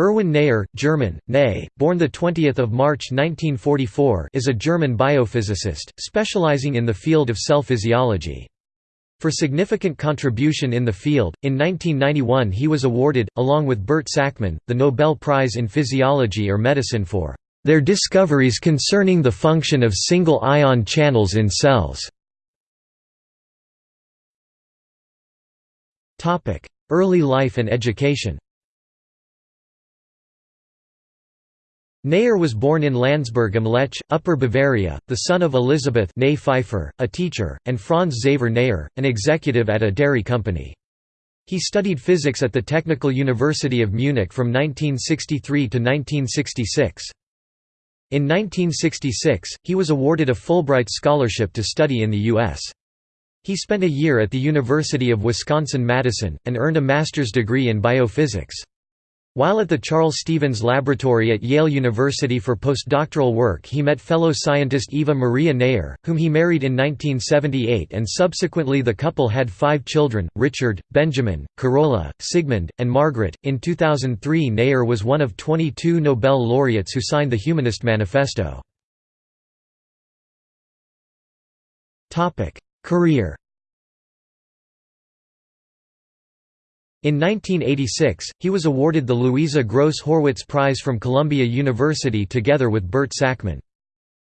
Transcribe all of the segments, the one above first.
Erwin Neher, German, Ney, born 20 March 1944 is a German biophysicist, specializing in the field of cell physiology. For significant contribution in the field, in 1991 he was awarded, along with Bert Sakmann, the Nobel Prize in Physiology or Medicine for their discoveries concerning the function of single ion channels in cells. Early life and education Neher was born in Landsberg am Lech, Upper Bavaria, the son of Elisabeth née Pfeiffer, a teacher, and Franz Xaver Neher, an executive at a dairy company. He studied physics at the Technical University of Munich from 1963 to 1966. In 1966, he was awarded a Fulbright scholarship to study in the U.S. He spent a year at the University of Wisconsin-Madison, and earned a master's degree in biophysics. While at the Charles Stevens Laboratory at Yale University for postdoctoral work he met fellow scientist Eva Maria Neher, whom he married in 1978 and subsequently the couple had five children, Richard, Benjamin, Carola, Sigmund, and Margaret. In 2003 Neher was one of 22 Nobel laureates who signed the Humanist Manifesto. Career In 1986, he was awarded the Louisa Gross Horwitz Prize from Columbia University together with Bert Sakmann.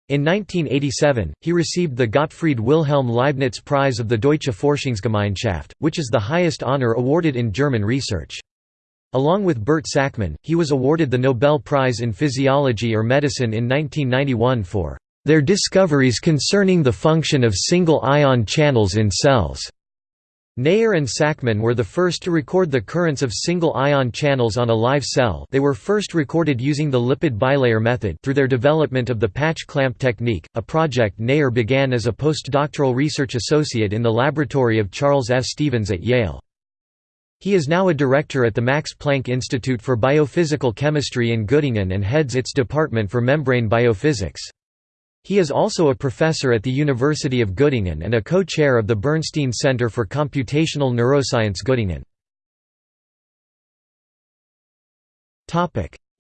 In 1987, he received the Gottfried Wilhelm Leibniz Prize of the Deutsche Forschungsgemeinschaft, which is the highest honor awarded in German research. Along with Bert Sakmann, he was awarded the Nobel Prize in Physiology or Medicine in 1991 for their discoveries concerning the function of single ion channels in cells. Neher and Sakmann were the first to record the currents of single-ion channels on a live cell they were first recorded using the lipid bilayer method through their development of the patch clamp technique, a project Neher began as a postdoctoral research associate in the laboratory of Charles F. Stevens at Yale. He is now a director at the Max Planck Institute for Biophysical Chemistry in Göttingen and heads its Department for Membrane Biophysics. He is also a professor at the University of Göttingen and a co-chair of the Bernstein Center for Computational Neuroscience Göttingen.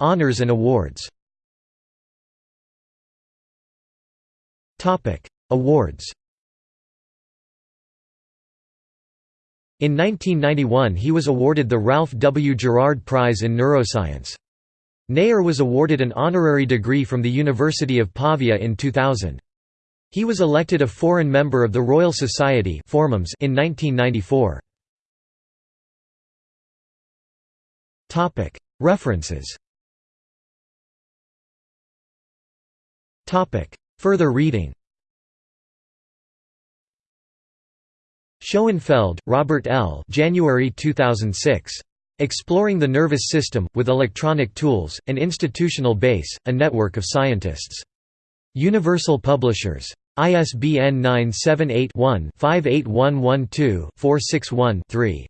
Honours and awards Awards In 1991 he was awarded the Ralph W. Gerard Prize in Neuroscience. Neher was awarded an honorary degree from the University of Pavia in 2000. He was elected a foreign member of the Royal Society in 1994. References Further reading Schoenfeld, Robert L. January 2006. Exploring the Nervous System, with Electronic Tools, an Institutional Base, a Network of Scientists. Universal Publishers. ISBN 978 one 58112 461 3